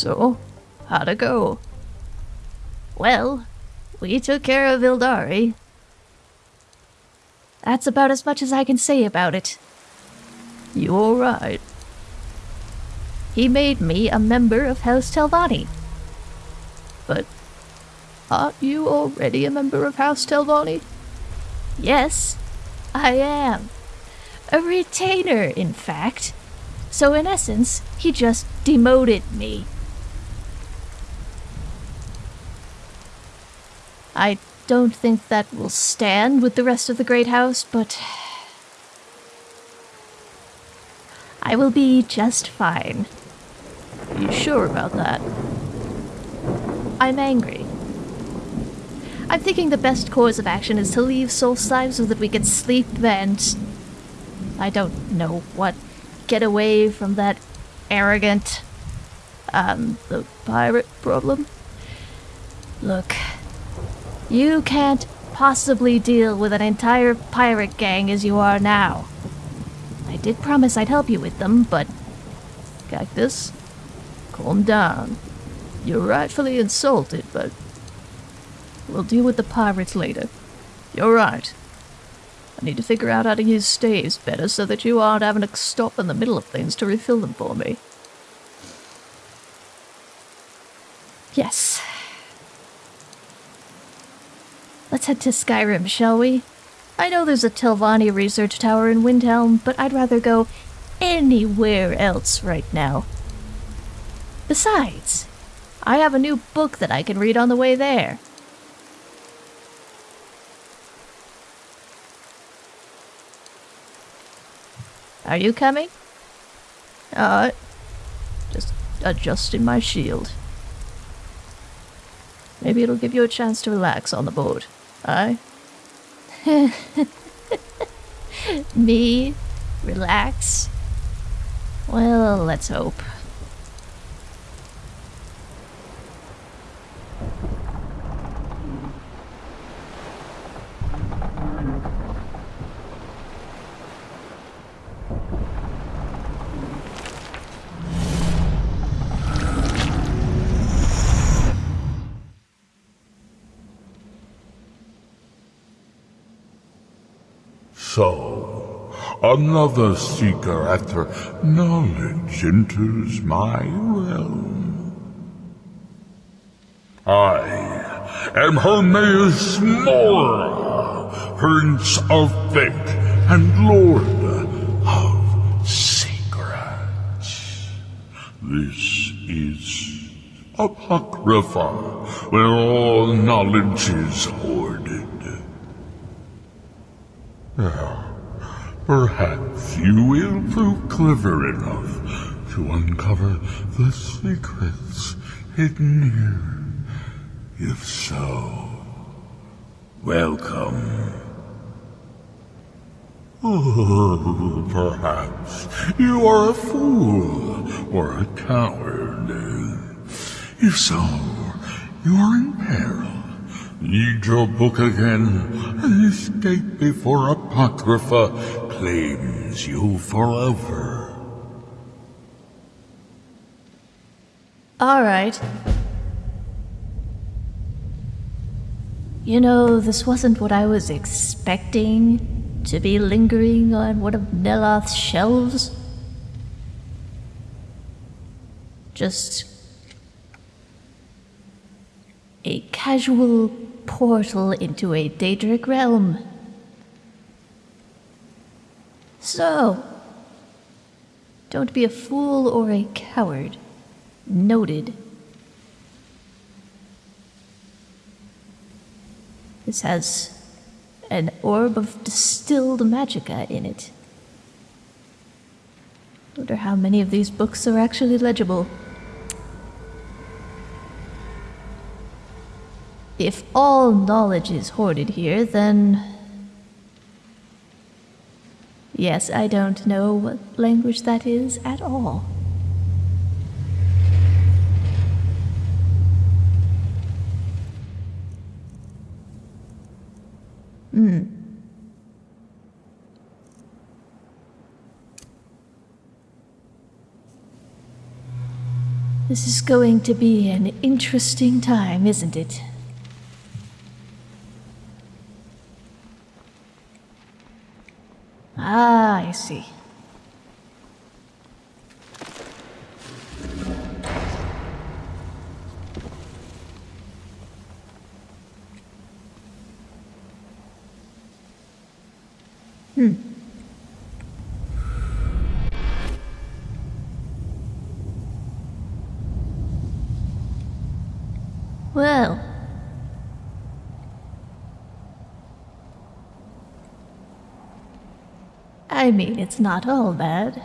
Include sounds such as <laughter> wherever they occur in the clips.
So, how'd it go? Well, we took care of Ildari. That's about as much as I can say about it. You alright? He made me a member of House Telvanni. But aren't you already a member of House Telvanni? Yes, I am. A retainer, in fact. So, in essence, he just demoted me. I don't think that will stand with the rest of the Great House, but. I will be just fine. Are You sure about that? I'm angry. I'm thinking the best course of action is to leave Solstheim so that we can sleep and. I don't know what. Get away from that arrogant. Um, the pirate problem? Look, you can't possibly deal with an entire pirate gang as you are now. I did promise I'd help you with them, but. Cactus, calm down. You're rightfully insulted, but. We'll deal with the pirates later. You're right. I need to figure out how to use staves better so that you aren't having to stop in the middle of things to refill them for me. Yes. Let's head to Skyrim, shall we? I know there's a Telvanni research tower in Windhelm, but I'd rather go anywhere else right now. Besides, I have a new book that I can read on the way there. Are you coming? Alright. Just adjusting my shield. Maybe it'll give you a chance to relax on the board. Aye? <laughs> Me? Relax? Well, let's hope. So, another seeker after knowledge enters my realm. I am Hermaeus Mora, Prince of Fate and Lord of Secrets. This is Apocrypha, where all knowledge is hoarded. Perhaps you will prove clever enough to uncover the secrets hidden here. If so, welcome. Oh, perhaps you are a fool or a coward. If so, you are in peril. Read your book again escape before Apocrypha claims you forever. Alright. You know, this wasn't what I was expecting to be lingering on one of Neloth's shelves. Just a casual portal into a Daedric realm. So, don't be a fool or a coward. Noted. This has an orb of distilled magicka in it. Wonder how many of these books are actually legible. If all knowledge is hoarded here, then. Yes, I don't know what language that is at all. Hmm. This is going to be an interesting time, isn't it? Ah, I see. Well. I mean, it's not all bad.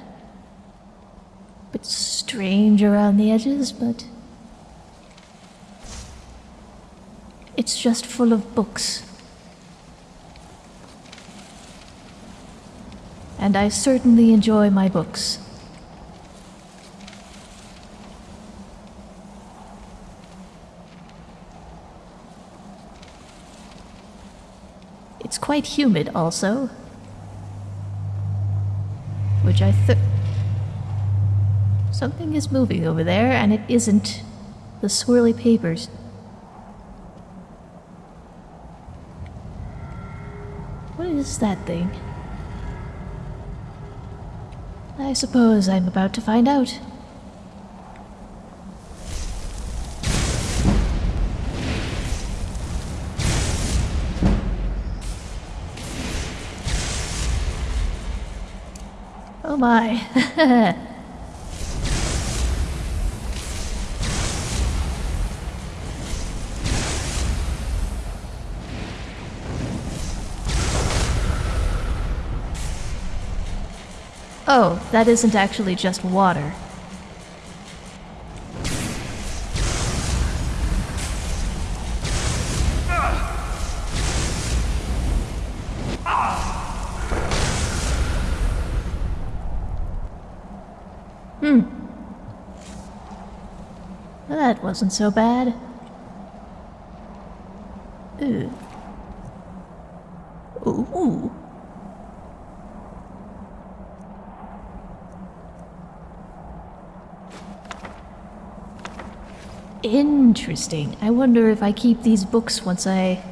Bit strange around the edges, but. It's just full of books. And I certainly enjoy my books. It's quite humid also. Which I th- Something is moving over there, and it isn't the swirly papers. What is that thing? I suppose I'm about to find out. Oh my. <laughs> oh, that isn't actually just water. That wasn't so bad. Ooh. Ooh. Interesting. I wonder if I keep these books once I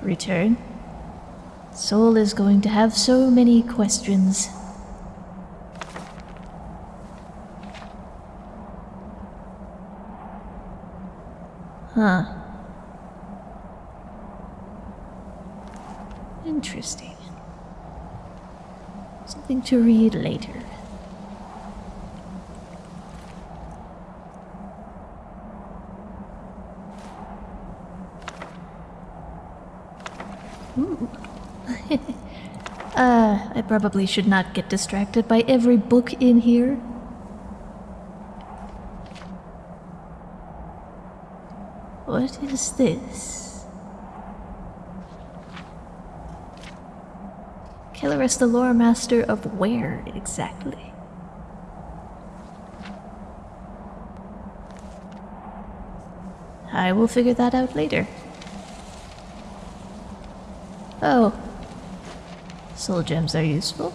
return. Soul is going to have so many questions. Huh. Interesting. Something to read later. <laughs> Uh, I probably should not get distracted by every book in here. What is this? Kelleris the lore master of where exactly? I will figure that out later. Oh. Soul gems are useful.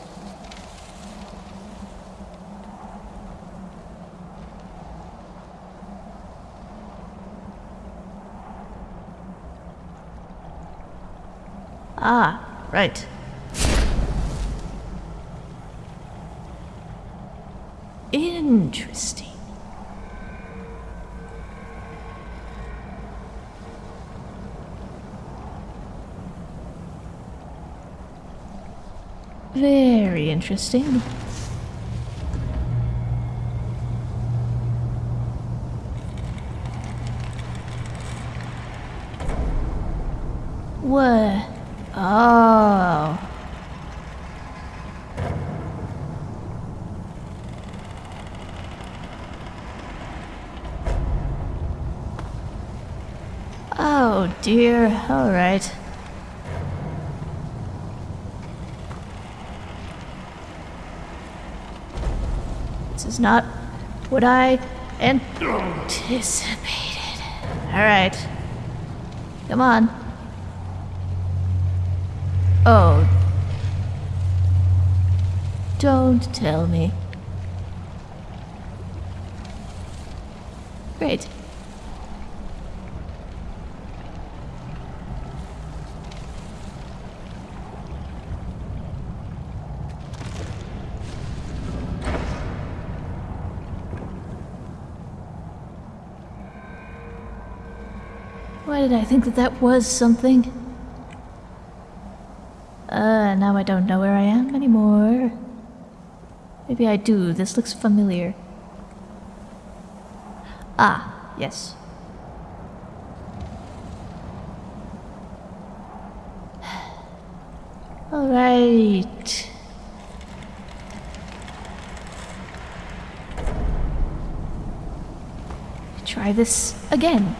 Ah, right. Interesting. Very interesting. What? Oh. dear. Alright. This is not what I anticipated. Alright. Come on. Oh. Don't tell me. Great. Why did I think that that was something? Uh, now I don't know where I am anymore. Maybe I do. This looks familiar. Ah, yes. <sighs> All right. Try this again.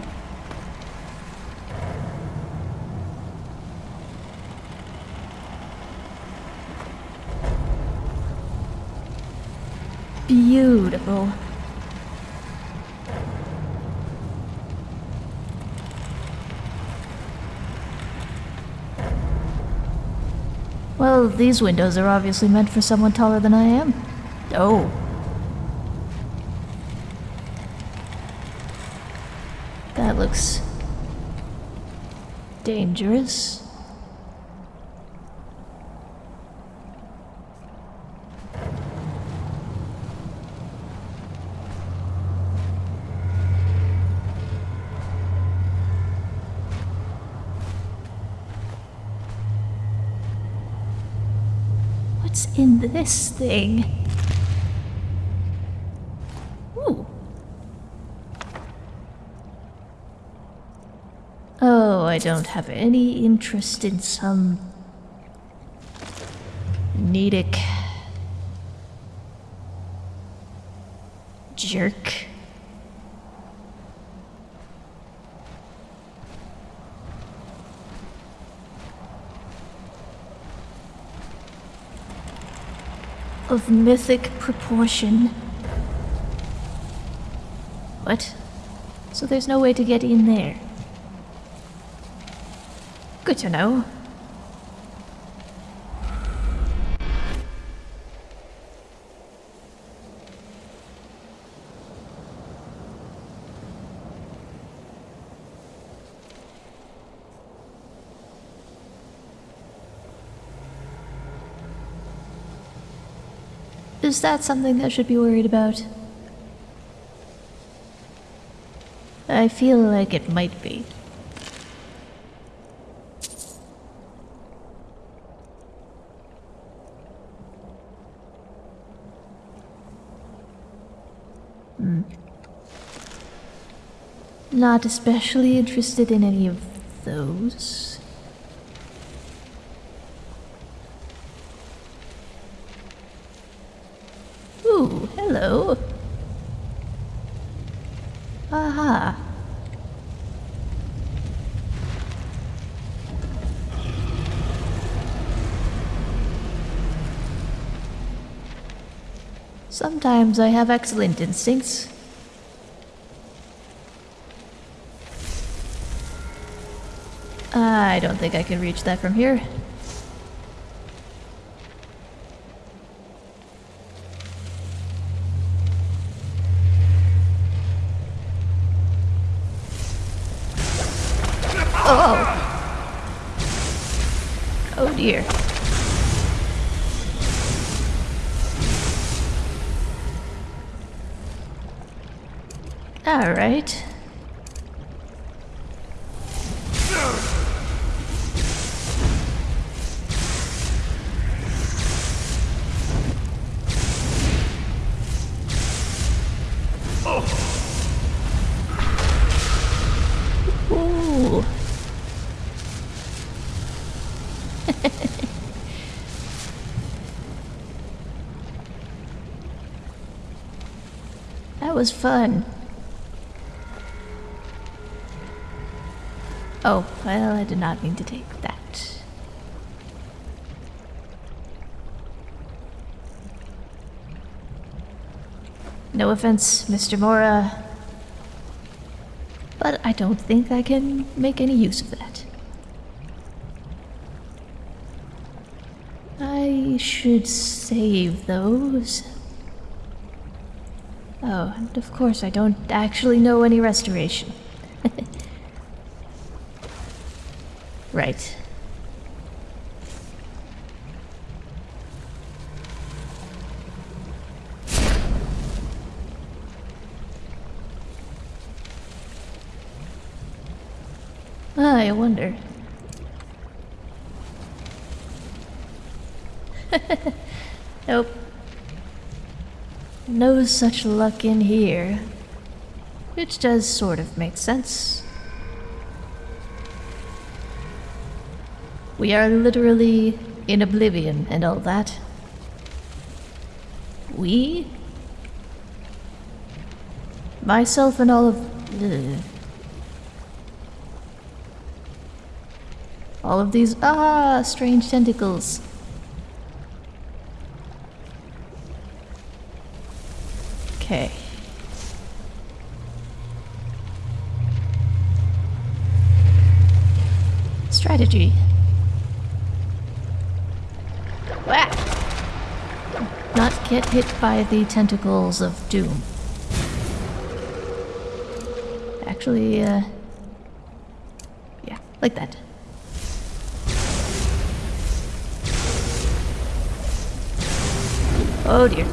Beautiful. Well, these windows are obviously meant for someone taller than I am. Oh. That looks dangerous. What's in this thing? Ooh. Oh, I don't have any interest in some Nedic jerk. Of mythic proportion. What? So there's no way to get in there. Good to know. Is that something I should be worried about? I feel like it might be. Hmm. Not especially interested in any of those. Ooh, hello. Aha. Sometimes I have excellent instincts. Ah, I don't think I can reach that from here. Right. Ooh. <laughs> that was fun. Well, I did not mean to take that. No offense, Mr. Mora, but I don't think I can make any use of that. I should save those. Oh, and of course I don't actually know any restoration. <laughs> Right. Ah, I wonder. <laughs> nope. No such luck in here. Which does sort of make sense. We are literally in oblivion and all that. We? Myself and all of. Ugh. All of these. Ah, strange tentacles. Okay. Strategy. Whack! Not get hit by the tentacles of doom. Actually, uh. Yeah, like that. Oh dear.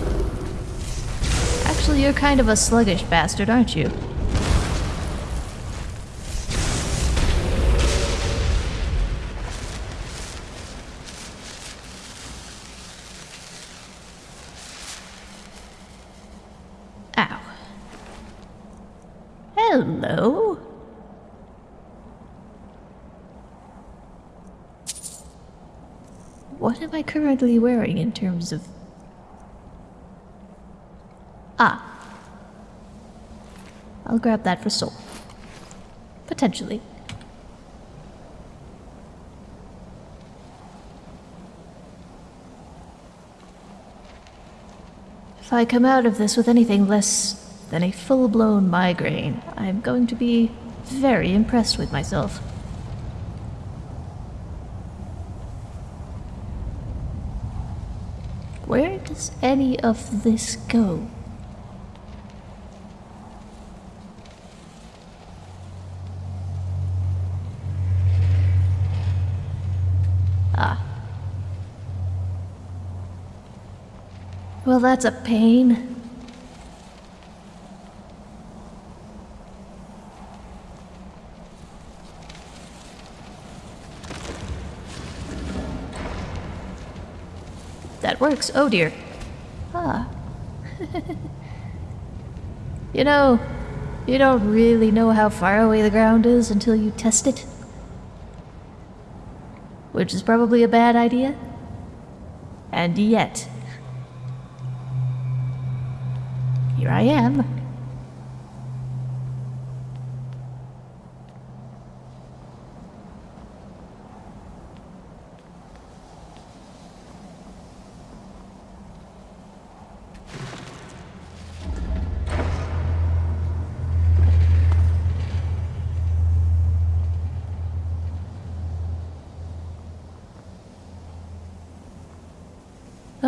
Actually, you're kind of a sluggish bastard, aren't you? Ow. Hello? What am wearing in terms of. Ah. I'll grab that for soul. Potentially. If I come out of this with anything less than a full blown migraine, I'm going to be very impressed with myself. Where does any of this go? Ah. Well, that's a pain. That works. Oh dear. Ah. you know, you don't really know how far away the ground is until you test it. Which is probably a bad idea. And yet, here I am.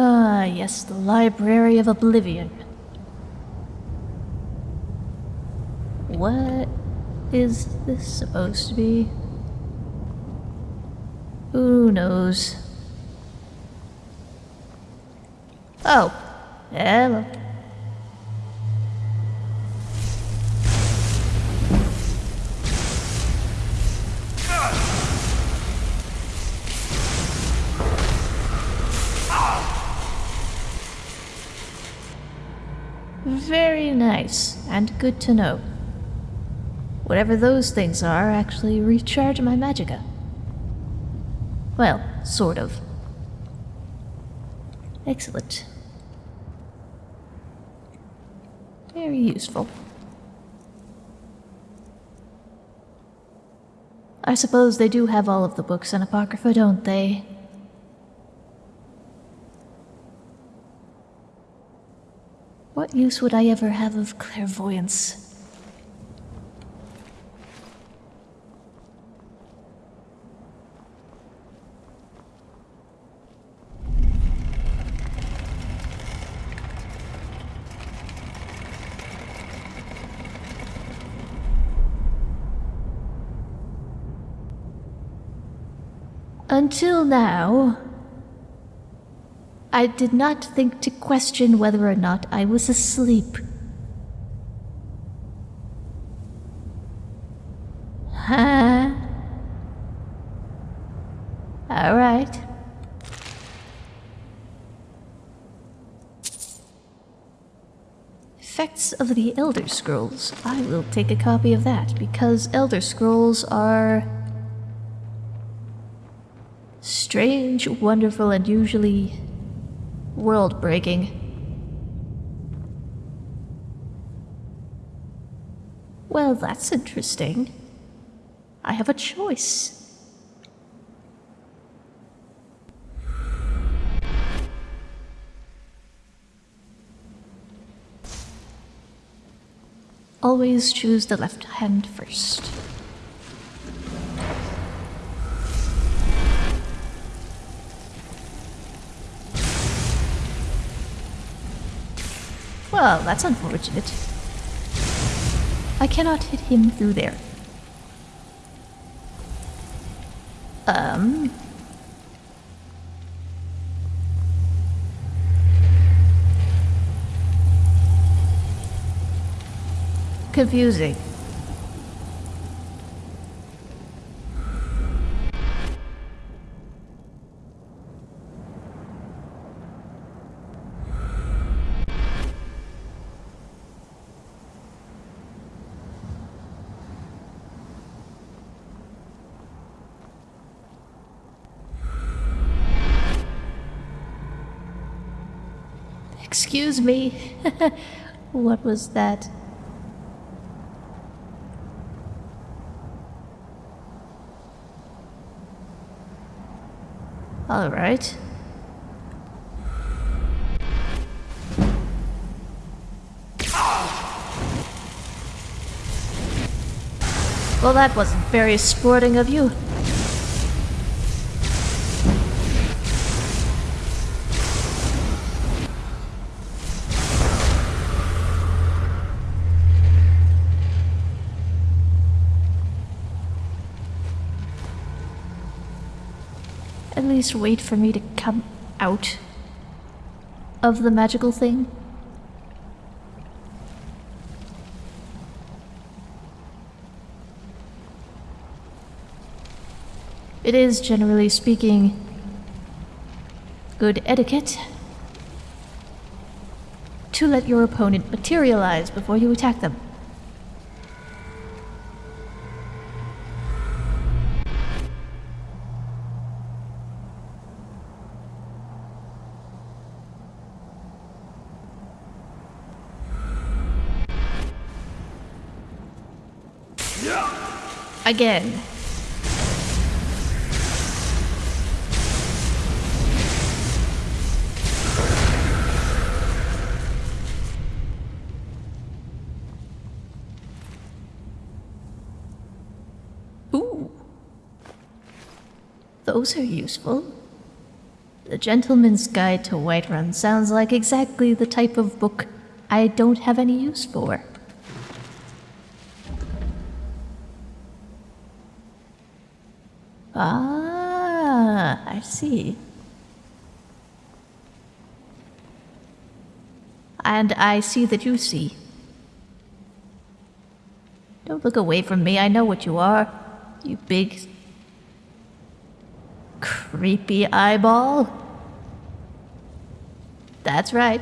Ah, yes, the Library of Oblivion. What is this supposed to be? Who knows? Oh, hello. And good to know. Whatever those things are actually recharge my magicka. Well, sort of. Excellent. Very useful. I suppose they do have all of the books in Apocrypha, don't they? What use would I ever have of clairvoyance? Until now, I did not think to question whether or not I was asleep. Huh? <laughs> All right. Effects of the Elder Scrolls. I will take a copy of that because Elder Scrolls are strange, wonderful, and usually world breaking. Well, that's interesting. I have a choice. Always choose the left hand first. Well, that's unfortunate. I cannot hit him through there. Um. Confusing. Excuse me. <laughs> what was that? All right. Well, that wasn't very sporting of you. Least wait for me to come out of the magical thing. It is, generally speaking, good etiquette to let your opponent materialize before you attack them. Again. Ooh. Those are useful. The Gentleman's Guide to Whiterun sounds like exactly the type of book I don't have any use for. Ah, I see. And I see that you see. Don't look away from me, I know what you are. You big. creepy eyeball. That's right.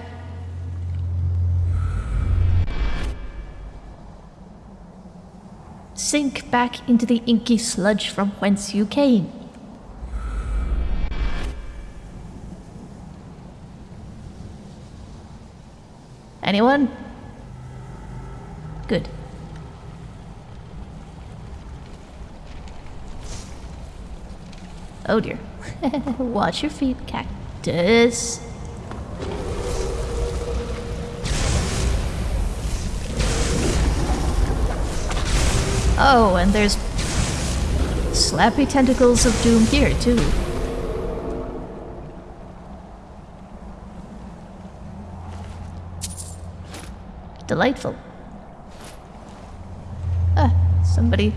Sink back into the inky sludge from whence you came. Anyone? Good. Oh dear. <laughs> Watch your feet, cactus. Oh, and there's slappy tentacles of doom here, too. Delightful. Ah, somebody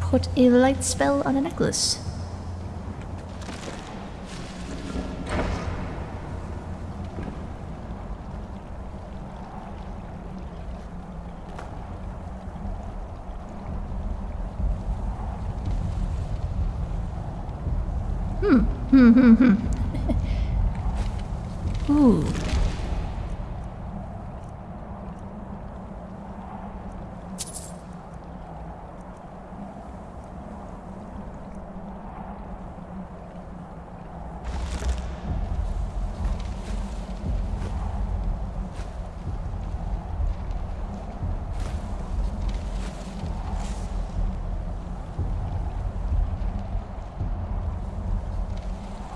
put a light spell on a necklace. Ooh.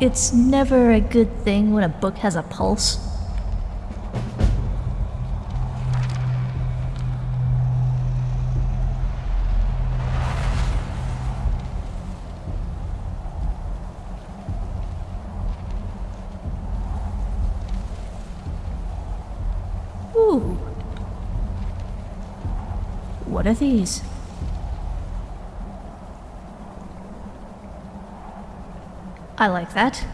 It's never a good thing when a book has a pulse. Ooh. What are these? I like that.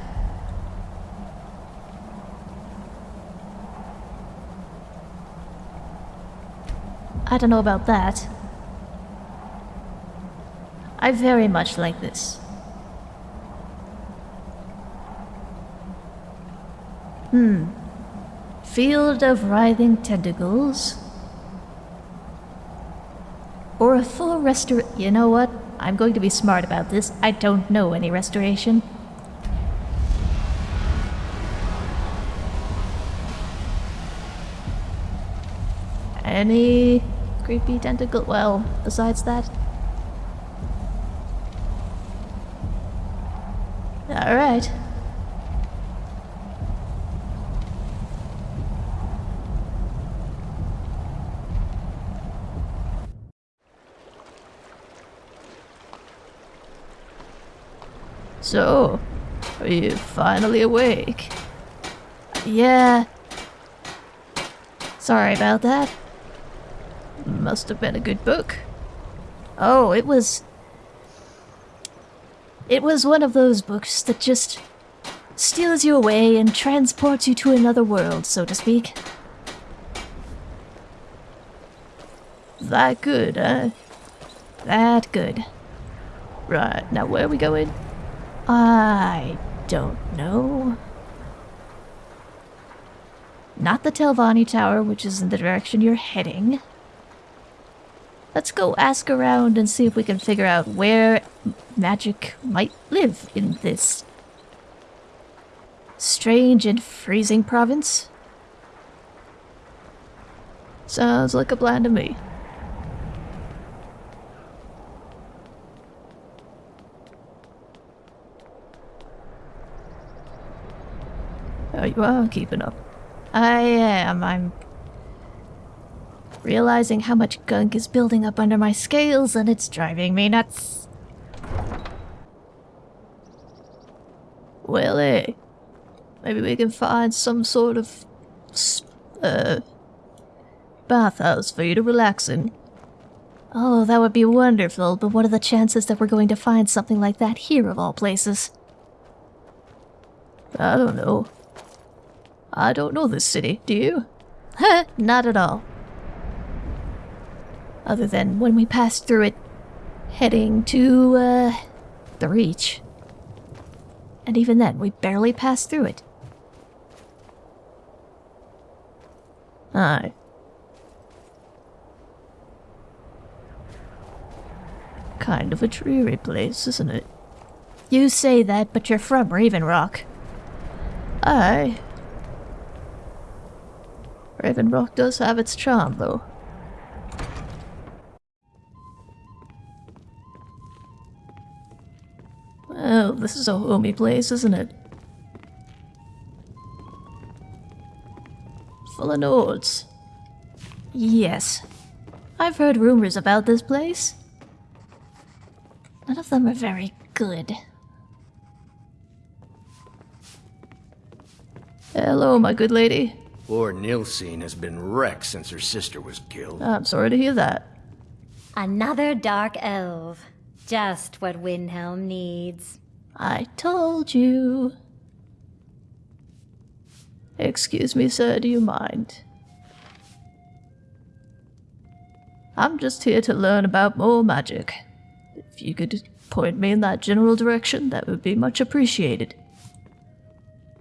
I don't know about that. I very much like this. Hmm. Field of writhing tentacles. Or a full restor- You know what? I'm going to be smart about this. I don't know any restoration. Any creepy tentacle? Well, besides that. Alright. So, are you finally awake? Yeah. Sorry about that. Must have been a good book. Oh, it was. It was one of those books that just steals you away and transports you to another world, so to speak. That good, huh? That good. Right, now where are we going? I don't know. Not the Telvanni Tower, which is in the direction you're heading. Let's go ask around and see if we can figure out where magic might live in this strange and freezing province. Sounds like a plan to me. Oh, you are keeping up. I am. I'm realizing how much gunk is building up under my scales and it's driving me nuts. Well, eh, maybe we can find some sort of, uh, bathhouse for you to relax in. Oh, that would be wonderful, but what are the chances that we're going to find something like that here of all places? I don't know. I don't know this city, do you? <laughs> Not at all. Other than when we passed through it, heading to, uh, the Reach. And even then, we barely passed through it. Aye. Kind of a dreary place, isn't it? You say that, but you're from Raven Rock. Aye. Raven Rock does have its charm, though. Well, this is a homey place, isn't it? Full of nodes. Yes. I've heard rumors about this place. None of them are very good. Hello, my good lady. Poor Nilsine has been wrecked since her sister was killed. I'm sorry to hear that. Another dark elf. Just what Windhelm needs. I told you. Excuse me, sir, do you mind? I'm just here to learn about more magic. If you could point me in that general direction, that would be much appreciated.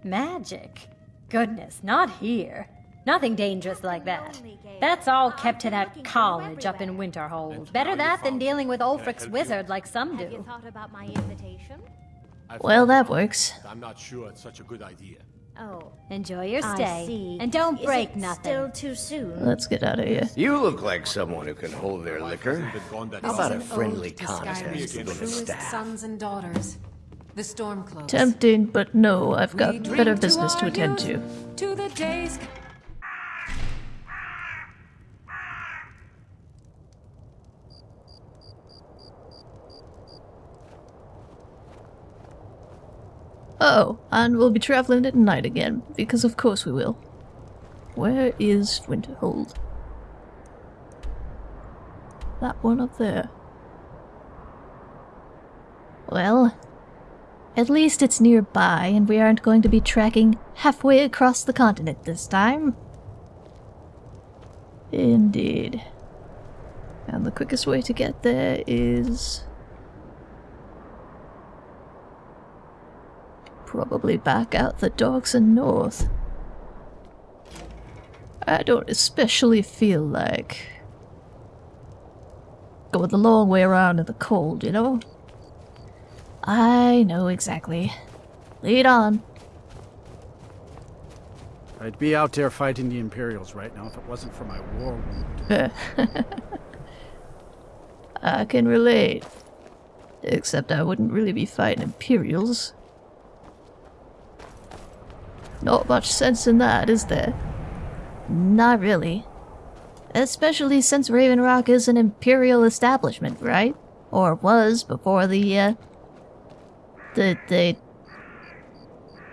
Magic? Goodness, not here. Nothing dangerous like that. That's all kept to that college up in Winterhold. Better that than dealing with Ulfric's wizard like some Have you do. thought about my invitation? Well, that works. I'm not sure it's such a good idea. Oh, Enjoy your I stay. see. And don't Is break it nothing. Still too soon. Let's get out of here. You look like someone who can hold their liquor. Hasn't been gone that How about a friendly ode contest with a truest staff? sons and daughters. The Stormcloaks. Tempting, but no, I've got drink better business to our attend to. To the days. Oh, and we'll be traveling at night again, because of course we will. Where is Winterhold? That one up there. Well, at least it's nearby and we aren't going to be trekking halfway across the continent this time. Indeed. And the quickest way to get there is... Probably back out the dogs and north. I don't especially feel like going the long way around in the cold, you know? I know exactly. Lead on. I'd be out there fighting the Imperials right now if it wasn't for my war wound. <laughs> I can relate. Except I wouldn't really be fighting Imperials. Not much sense in that, is there? Not really. Especially since Raven Rock is an imperial establishment, right? Or was before the, uh... The, the...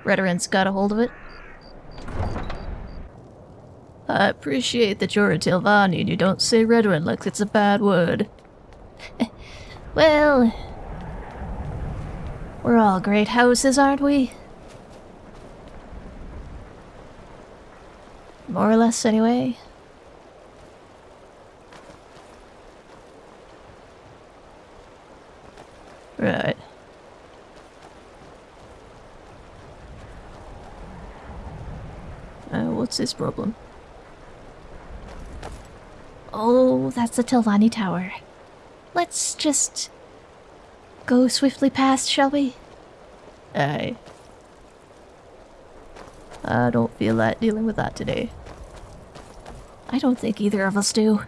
Got a hold of it. I appreciate that you're a Telvanni and you don't say Redoran like it's a bad word. <laughs> Well... We're all great houses, aren't we? More or less, anyway. Right. Uh, what's this problem? Oh, that's the Telvanni Tower. Let's just go swiftly past, shall we? Aye. I don't feel like dealing with that today. I don't think either of us do.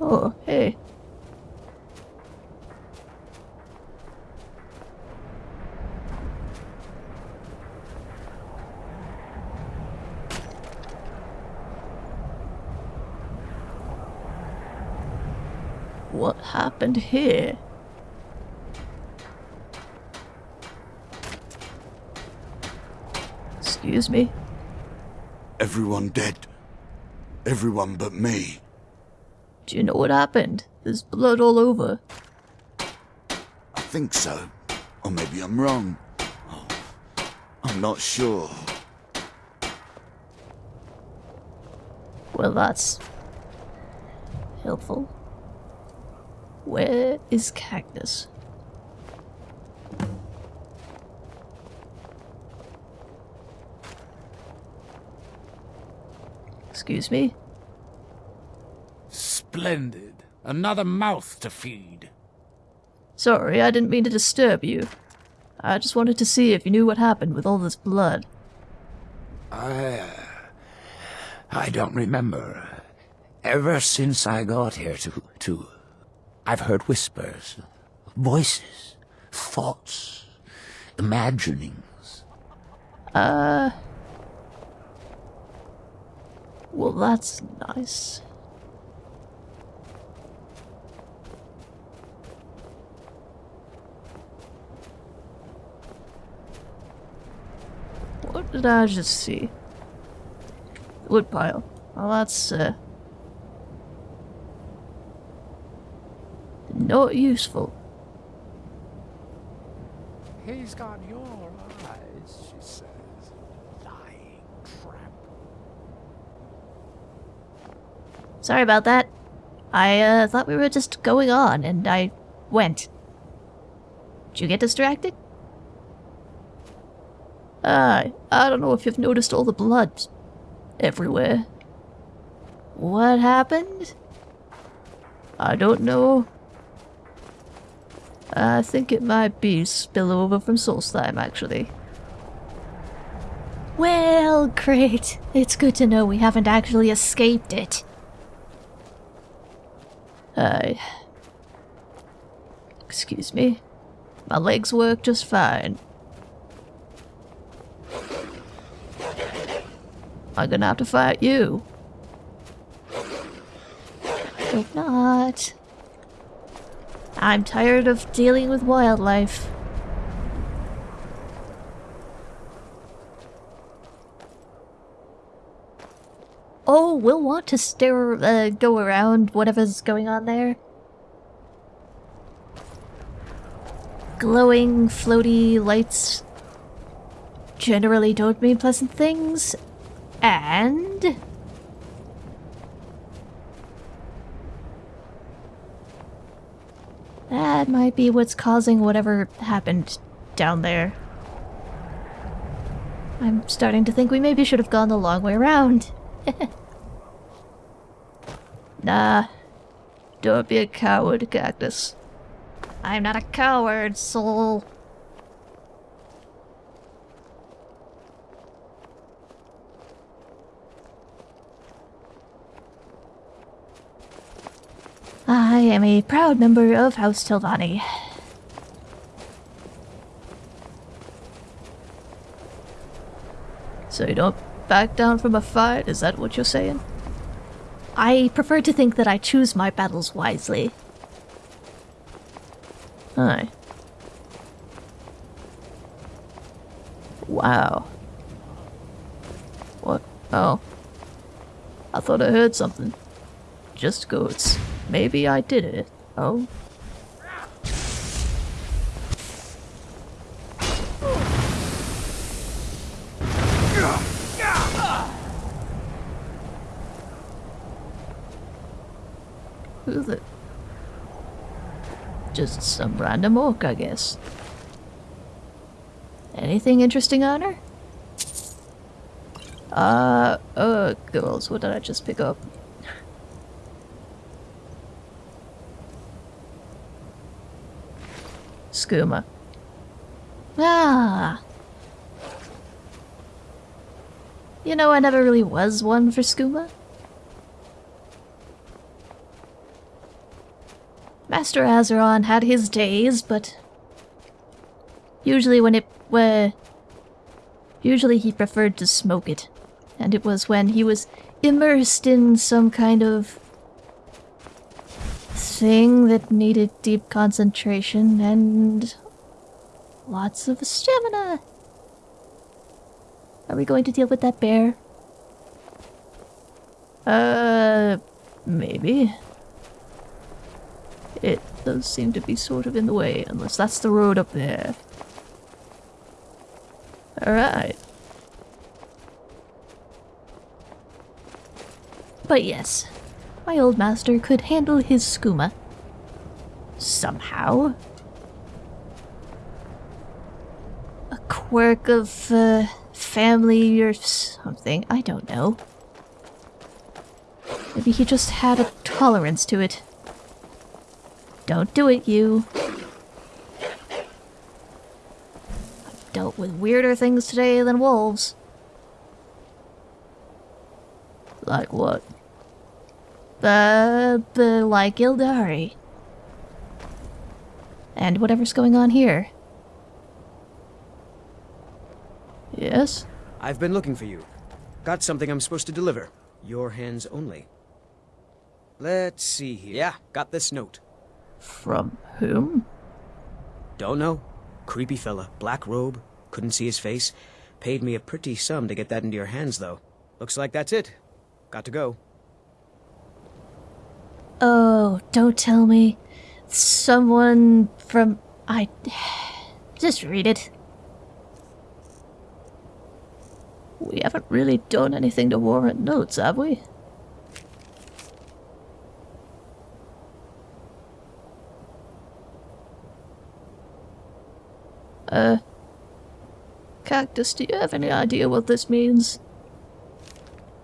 Oh, hey. What happened here? Excuse me? Everyone dead. Everyone but me. Do you know what happened? There's blood all over. I think so. Or maybe I'm wrong. Oh, I'm not sure. Well, that's helpful. Where is Cactus? Excuse me? Splendid. Another mouth to feed. Sorry, I didn't mean to disturb you. I just wanted to see if you knew what happened with all this blood. I. I don't remember. Ever since I got here to. to. I've heard whispers, voices, thoughts, imaginings. Uh. Well, that's nice. What did I just see? Woodpile. Well, that's, uh... Not useful. He's got your eyes, she says. Lying tramp. Sorry about that. I uh, thought we were just going on, and I went. Did you get distracted? I, I don't know if you've noticed all the blood everywhere. What happened? I don't know. Uh, I think it might be spillover from Solstheim, actually. Well, great. It's good to know we haven't actually escaped it. I... Excuse me. My legs work just fine. I'm gonna have to fight you. Hope not. I'm tired of dealing with wildlife. Oh, we'll want to stare, uh, go around whatever's going on there. Glowing, floaty lights generally don't mean pleasant things. And... That might be what's causing whatever happened down there. I'm starting to think we maybe should have gone the long way around. <laughs> nah. Don't be a coward, Cactus. I'm not a coward, soul. I am a proud member of House Telvanni. So you don't back down from a fight? Is that what you're saying? I prefer to think that I choose my battles wisely. Aye. Wow. What? Oh. I thought I heard something. Just goats. Maybe I did it. Oh. Who's it? Just some random orc, I guess. Anything interesting on her? Uh, uh, girls, what did I just pick up? Skooma. Ah. You know, I never really was one for skooma. Master Azeron had his days, but usually when it were usually he preferred to smoke it. And it was when he was immersed in some kind of thing that needed deep concentration and lots of stamina. Are we going to deal with that bear? Uh, maybe. It does seem to be sort of in the way, unless that's the road up there. Alright. But yes, my old master could handle his skooma. Somehow. A quirk of uh, family or something, I don't know. Maybe he just had a tolerance to it. Don't do it, you. I've dealt with weirder things today than wolves. Like what? Uh, the, like Ildari. And whatever's going on here. Yes? I've been looking for you. Got something I'm supposed to deliver. Your hands only. Let's see here. Yeah, got this note. From whom? Don't know. Creepy fella, black robe, couldn't see his face. Paid me a pretty sum to get that into your hands, though. Looks like that's it. Got to go. Oh, don't tell me. Someone from... I... Just read it. We haven't really done anything to warrant notes, have we? Uh... Cactus, do you have any idea what this means?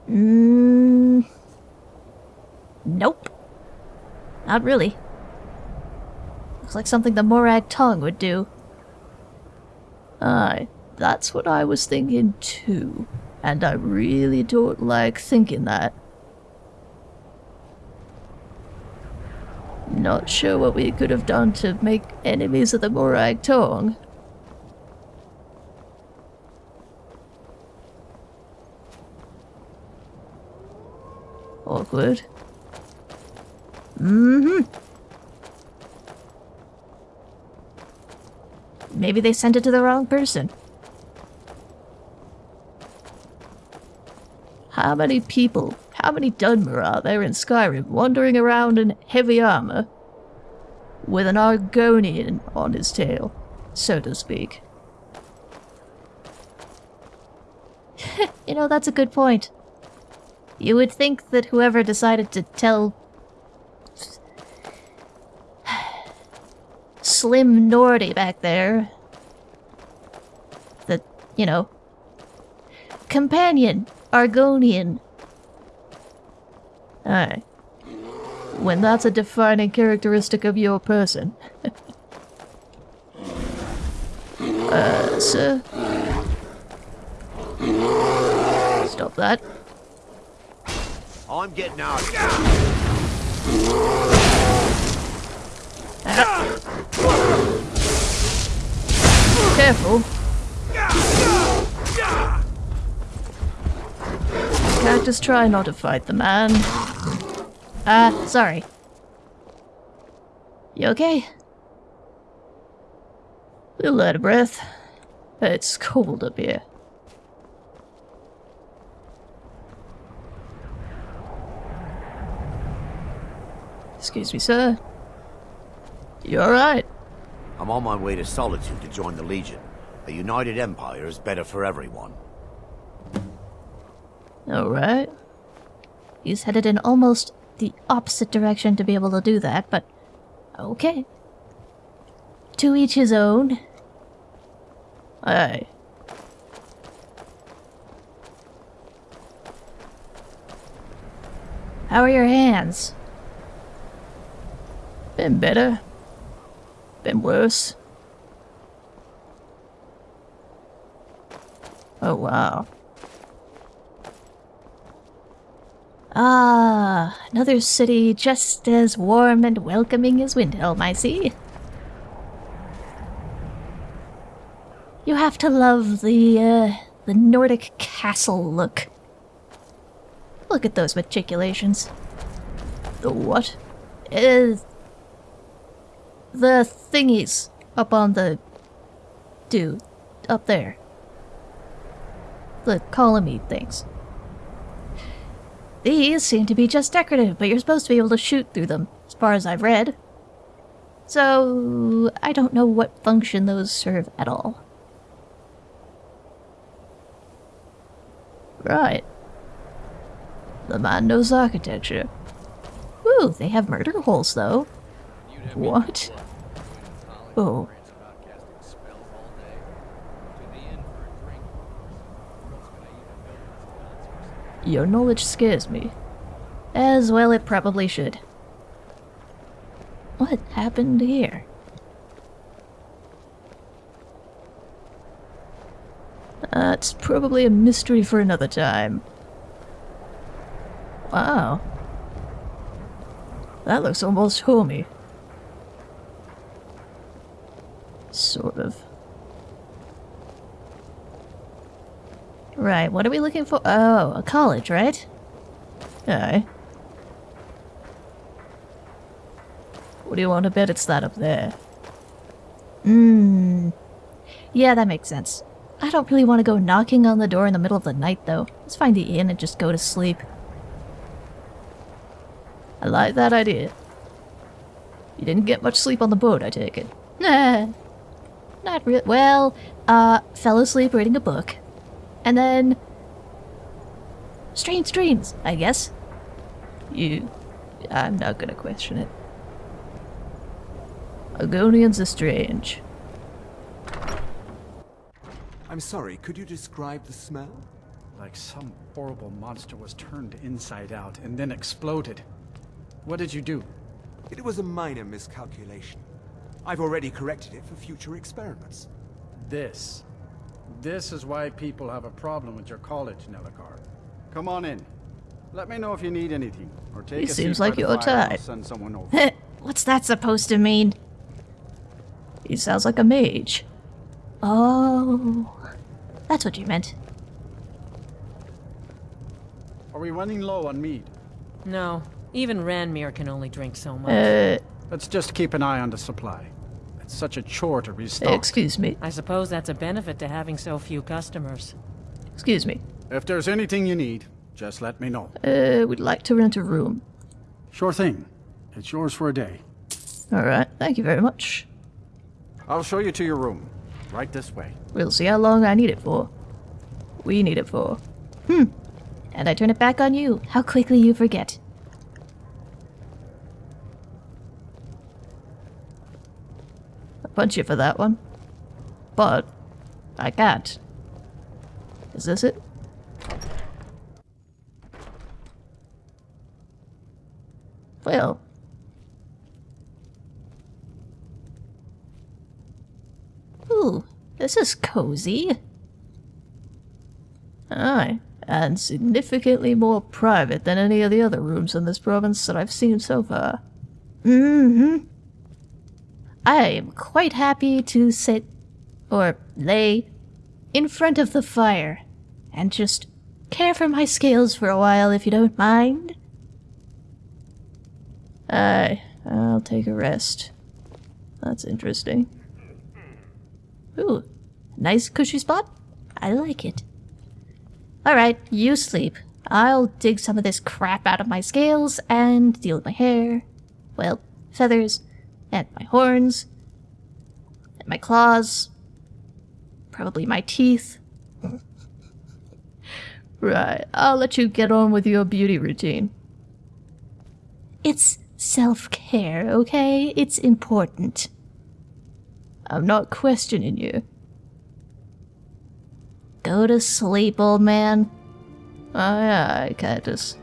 Mmm. nope. Not really. Looks like something the Morag Tong would do. Aye, that's what I was thinking too. And I really don't like thinking that. Not sure what we could have done to make enemies of the Morag Tong. Awkward. Mm-hmm. Maybe they sent it to the wrong person. How many people, how many Dunmer are there in Skyrim wandering around in heavy armor with an Argonian on his tail, so to speak? <laughs> you know, that's a good point. You would think that whoever decided to tell Slim Nordy back there The, you know, companion, Argonian. Aye. When that's a defining characteristic of your person. <laughs> uh, sir? Stop that. I'm getting out. Careful. Cactus, try not to fight the man. Ah, uh, sorry. You okay? A Little out of breath. It's cold up here. Excuse me, sir. You alright? I'm on my way to Solitude to join the Legion. A united empire is better for everyone. Alright. He's headed in almost the opposite direction to be able to do that, but okay. To each his own. Aye. How are your hands? Been better. Been worse. Oh, wow. Ah, another city just as warm and welcoming as Windhelm, I see. You have to love the, uh, the Nordic castle look. Look at those matriculations. The what? Uh, the thingies up on the... Dude, up there. The columny things. These seem to be just decorative, but you're supposed to be able to shoot through them, as far as I've read. So, I don't know what function those serve at all. Right. The man knows architecture. Ooh, they have murder holes, though. What? Oh. Your knowledge scares me. As well it probably should. What happened here? That's probably a mystery for another time. Wow. That looks almost homey. Sort of. Right, what are we looking for? Oh, a college, right? Aye. What do you want to bet it's that up there? Mmm. Yeah, that makes sense. I don't really want to go knocking on the door in the middle of the night, though. Let's find the inn and just go to sleep. I like that idea. You didn't get much sleep on the boat, I take it. Nah. Not real. Well, uh, fell asleep reading a book. And then... Strange dreams, I guess. You... I'm not gonna question it. Argonians are strange. I'm sorry, could you describe the smell? Like some horrible monster was turned inside out and then exploded. What did you do? It was a minor miscalculation. I've already corrected it for future experiments. This. This is why people have a problem with your college, Nelacar. Come on in. Let me know if you need anything, or take He a seems seat by like the your fire type. send someone over. <laughs> What's that supposed to mean? He sounds like a mage. Oh, that's what you meant. Are we running low on mead? No, even Ranmir can only drink so much. Uh, Let's just keep an eye on the supply. It's such a chore to restock. excuse me. I suppose that's a benefit to having so few customers. Excuse me. If there's anything you need, just let me know. Uh, we'd like to rent a room. Sure thing. It's yours for a day. Alright, thank you very much. I'll show you to your room. Right this way. We'll see how long I need it for. We need it for. Hmm. And I turn it back on you. How quickly you forget. I'll punch you for that one. But, I can't. Is this it? Well. Ooh, this is cozy. Aye, and significantly more private than any of the other rooms in this province that I've seen so far. Mm-hmm. I am quite happy to sit, or lay, in front of the fire and just care for my scales for a while if you don't mind. I'll take a rest. That's interesting. Ooh, nice cushy spot. I like it. Alright, you sleep. I'll dig some of this crap out of my scales and deal with my hair. Well, feathers, and my horns, and my claws, probably my teeth. <laughs> Right, I'll let you get on with your beauty routine. It's self care, okay? It's important. I'm not questioning you. Go to sleep, old man. Aye, aye, Cactus.